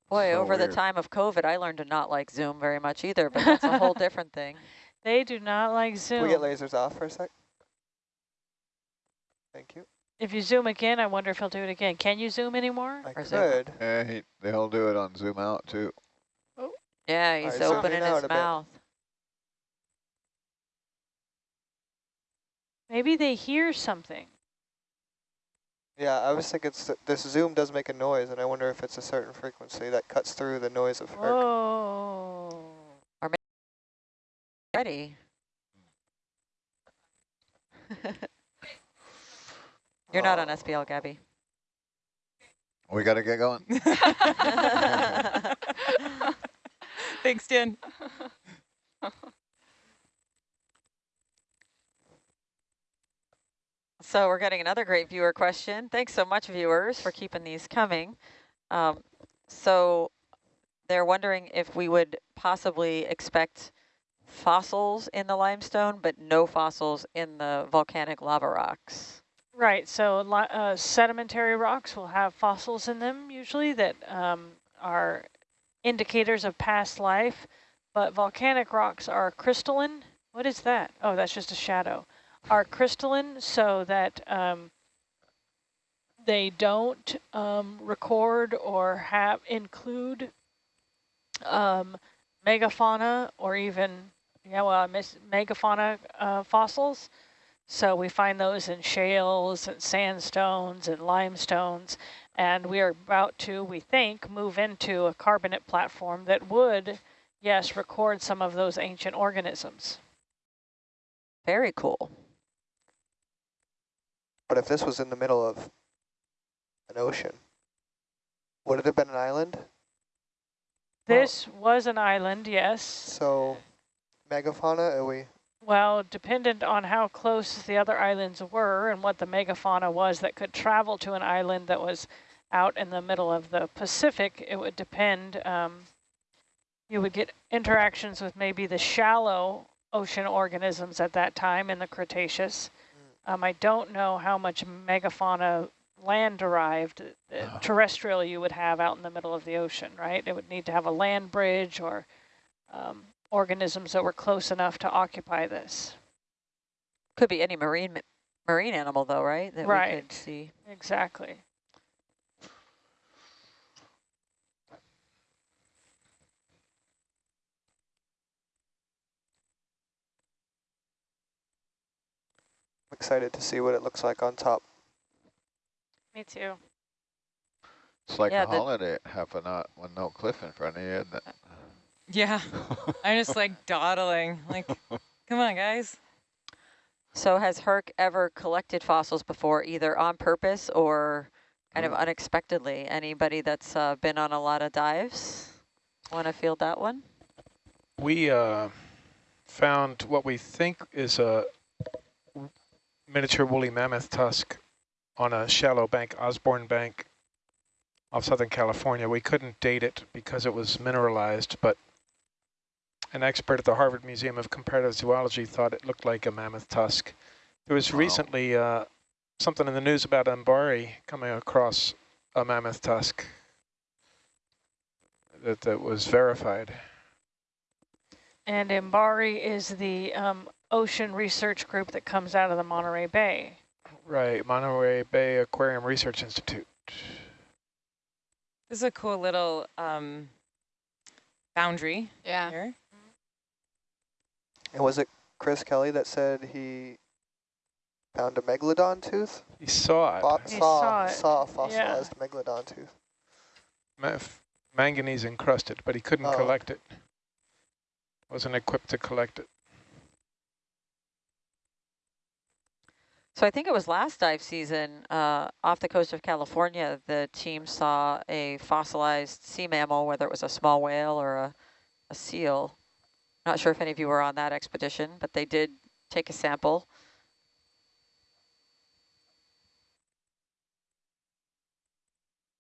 Boy, So over the time of COVID, I learned to not like Zoom very much either, but that's a *laughs* whole different thing. They do not like Can zoom. we get lasers off for a sec? Thank you. If you zoom again, I wonder if he'll do it again. Can you zoom anymore? I Or is could. Yeah, he, they'll do it on zoom out too. Oh. Yeah, he's Alright, zoom opening his mouth. bit. Maybe they hear something. Yeah, I was thinking s- this zoom does make a noise, and I wonder if it's a certain frequency that cuts through the noise of herc. Whoa. Ready. *laughs* You're not on Oh. SPL, Gabby. We got to get going. *laughs* Thanks, Dan. *laughs* So we're getting another great viewer question. Thanks so much, viewers, for keeping these coming. Um, so they're wondering if we would possibly expect fossils in the limestone, but no fossils in the volcanic lava rocks. Right, so uh, sedimentary rocks will have fossils in them usually that um, are indicators of past life, but volcanic rocks are crystalline What is that? Oh, that's just a shadow. Are crystalline so that um, they don't um, record or have include um, megafauna or even yeah, well, megafauna uh, fossils. So we find those in shales and sandstones and limestones. And we are about to, we think, move into a carbonate platform that would, yes, record some of those ancient organisms. Very cool. But if this was in the middle of an ocean, would it have been an island? This well, was an island, yes. So megafauna, are we? Well, dependent on how close the other islands were and what the megafauna was that could travel to an island that was out in the middle of the Pacific, it would depend. Um, you would get interactions with maybe the shallow ocean organisms at that time in the Cretaceous. Um, I don't know how much megafauna land derived, uh, terrestrial you would have out in the middle of the ocean, right? It would need to have a land bridge or um, organisms that were close enough to occupy this. Could be any marine marine animal though, right? That right. we could see. Exactly. Excited to see what it looks like on top. Me too. It's like yeah, a holiday half a knot with no cliff in front of you, isn't it? *laughs* Yeah, I'm just like dawdling, like, *laughs* come on, guys. So has Herc ever collected fossils before, either on purpose or kind of mm. unexpectedly? Anybody that's uh, been on a lot of dives want to field that one? We uh, found what we think is a miniature woolly mammoth tusk on a shallow bank, Osborn Bank, off Southern California. We couldn't date it because it was mineralized, but an expert at the Harvard Museum of Comparative Zoology thought it looked like a mammoth tusk. There was wow. recently uh, something in the news about MBARI coming across a mammoth tusk that, that was verified. And MBARI is the um, ocean research group that comes out of the Monterey Bay. Right, Monterey Bay Aquarium Research Institute. This is a cool little um, boundary yeah. here. And was it Chris Kelly that said he found a megalodon tooth? He saw it. Fo he saw, saw, it. saw a fossilized yeah. megalodon tooth. Ma manganese encrusted, but he couldn't oh. collect it. Wasn't equipped to collect it. So I think it was last dive season uh, off the coast of California, the team saw a fossilized sea mammal, whether it was a small whale or a, a seal, not sure if any of you were on that expedition, but they did take a sample.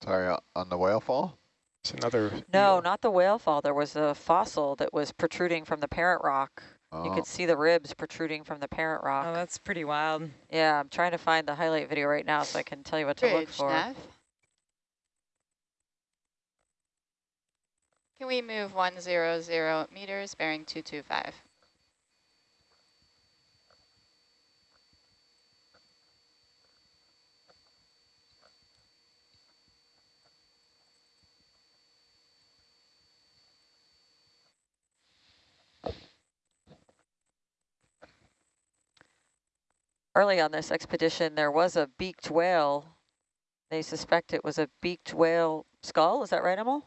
Sorry, uh, on the whale fall? It's another... No, not the whale fall. There was a fossil that was protruding from the parent rock. Oh. You uh, could see the ribs protruding from the parent oh, rock. Oh, that's pretty wild. Yeah, I'm trying to find the highlight video right now so I can tell you what Bridge, to look for. Nav. Can we move 100 meters, bearing 225? Early on this expedition, there was a beaked whale. They suspect it was a beaked whale skull. Is that right, Emil?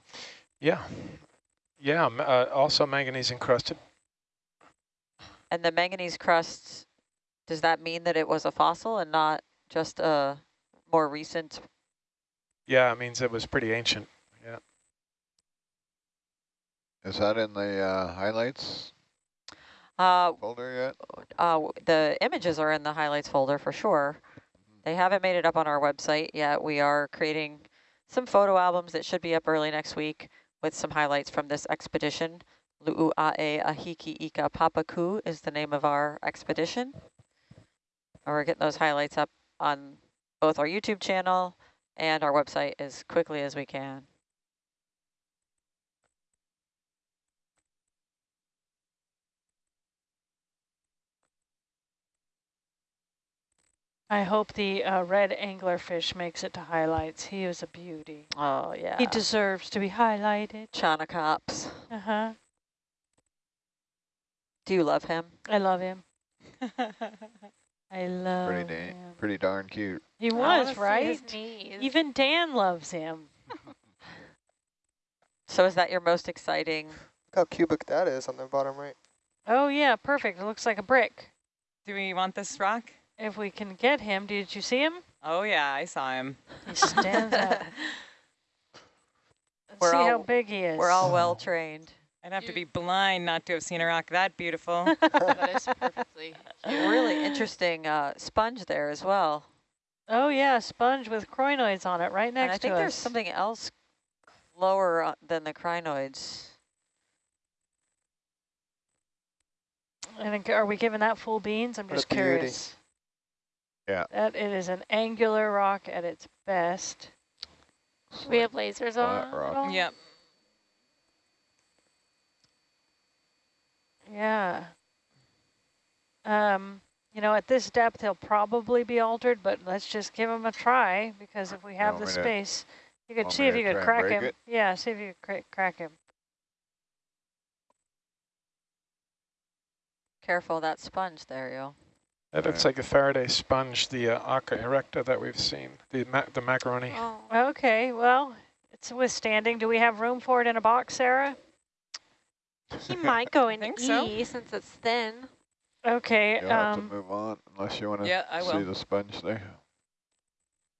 Yeah. Yeah, uh, also manganese encrusted. And the manganese crust, does that mean that it was a fossil and not just a more recent? Yeah, it means it was pretty ancient. Yeah. Is that in the uh, highlights uh, folder yet? Uh, the images are in the highlights folder for sure. Mm-hmm. They haven't made it up on our website yet. We are creating some photo albums that should be up early next week with some highlights from this expedition. Lu'u'ae Ahiki Ika Papaku is the name of our expedition. And we're getting those highlights up on both our YouTube channel and our website as quickly as we can. I hope the uh, red anglerfish makes it to highlights. He is a beauty. Oh, yeah. He deserves to be highlighted. Chaunacops. Uh-huh. Do you love him? I love him. *laughs* I love Pretty, da him. pretty darn cute. He was, right? Even Dan loves him. *laughs* So is that your most exciting? Look how cubic that is on the bottom right. Oh, yeah, perfect. It looks like a brick. Do we want this rock? If we can get him, did you see him? Oh yeah, I saw him. He stands out. *laughs* Let's We're see how big he is. We're all well trained. I'd have to be blind not to have seen a rock that beautiful. *laughs* that is *laughs* perfectly Really interesting uh, sponge there as well. Oh, yeah, sponge with crinoids on it right next And next I think to there's us. something else lower uh, than the crinoids. And then are we giving that full beans? I'm What a just beauty. curious. Yeah. That it is an angular rock at its best. Do we have lasers on? rock. at yep. Yeah. Um, you know, at this depth, he'll probably be altered, but let's just give him a try because if we have the me to- space, you could see if you could crack him. it? Yeah, see if you could cra crack him. Careful of that sponge there, yo. That looks like a Farrea sponge, the uh, occa erecta that we've seen, the ma the macaroni. Oh. Okay, well, it's withstanding. Do we have room for it in a box, Sarah? He might go *laughs* in think E so. since it's thin. Okay, You'll have um, to move on unless you want to Yeah, I see will. the sponge there.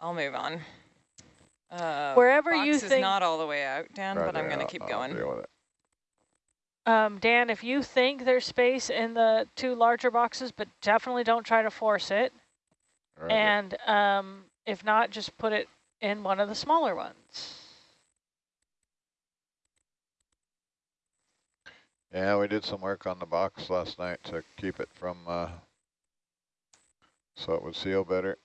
I'll move on. Uh, Wherever box you is not all the way out, Dan, but I'm going to I'll- keep I'll going. Deal with it. um, Dan, if you think there's space in the two larger boxes, but definitely don't try to force it. Right, And um, if not, just put it in one of the smaller ones. Yeah, we did some work on the box last night to keep it from, uh, so it would seal better.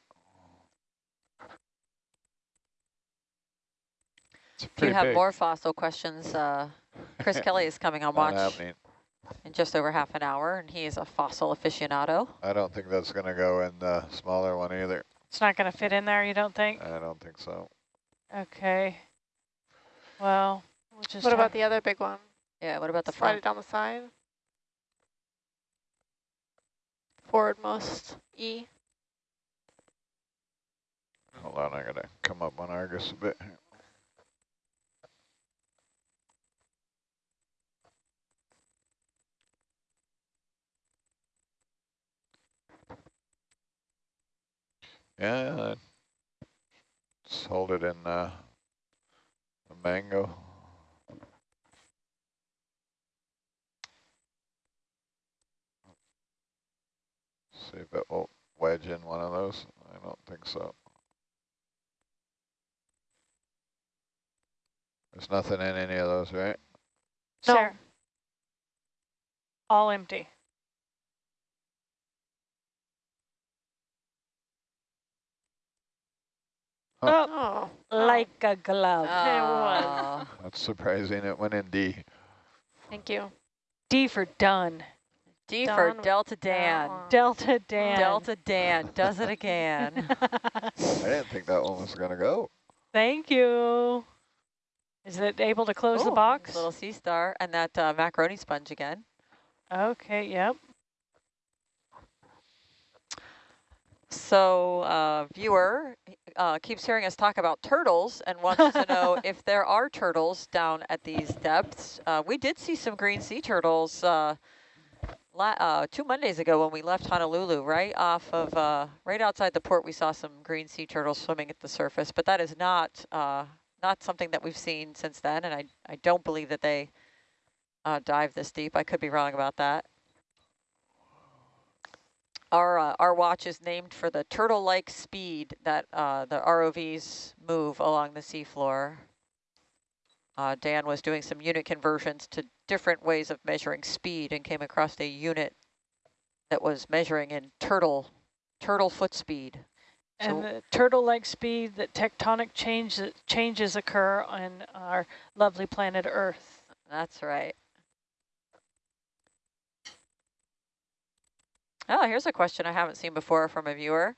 It's If you have big. more fossil questions, uh, Chris *laughs* Kelly is coming on watch happening. in just over half an hour, and he is a fossil aficionado. I don't think that's going to go in the smaller one either. It's not going to fit in there, you don't think? I don't think so. Okay. Well, we'll just What about the other big one? Yeah, what about the Slide front? it down the side. Forwardmost E. Hold on, I got to come up on Argus a bit. here. Yeah, just hold it in uh, the mango. See if it will wedge in one of those. I don't think so. There's nothing in any of those, right? No. Sarah. All empty. Huh. Oh, Like a glove. Oh, *laughs* That's surprising. It went in D. thank you. D for done. D for Delta that Dan. Delta Dan. Delta Dan does it again. *laughs* I didn't think that one was going to go. Thank you. Is it able to close the box? Little sea star and that uh, macaroni sponge again. Okay, yep. So uh, viewer uh, keeps hearing us talk about turtles and wants to know *laughs* if there are turtles down at these depths. Uh, we did see some green sea turtles uh, la uh, two Mondays ago when we left Honolulu, right off of, uh, right outside the port, we saw some green sea turtles swimming at the surface, but that is not, uh, not something that we've seen since then, and I, I don't believe that they uh, dive this deep. I could be wrong about that. Our, uh, our watch is named for the turtle-like speed that uh, the ROVs move along the seafloor. Uh, Dan was doing some unit conversions to different ways of measuring speed and came across a unit that was measuring in turtle, turtle foot speed. And So- the turtle-like speed that tectonic change, changes occur on our lovely planet Earth. That's right. Oh, here's a question I haven't seen before from a viewer.